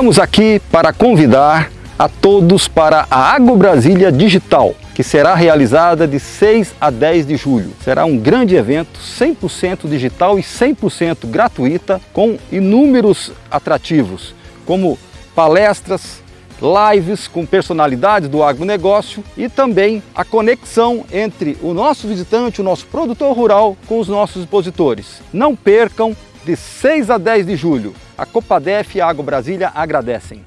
Estamos aqui para convidar a todos para a Agro Brasília Digital, que será realizada de 6 a 10 de julho. Será um grande evento 100% digital e 100% gratuita, com inúmeros atrativos, como palestras, lives com personalidades do agronegócio e também a conexão entre o nosso visitante, o nosso produtor rural com os nossos expositores. Não percam de 6 a 10 de julho. A Copadef e a Agro Brasília agradecem.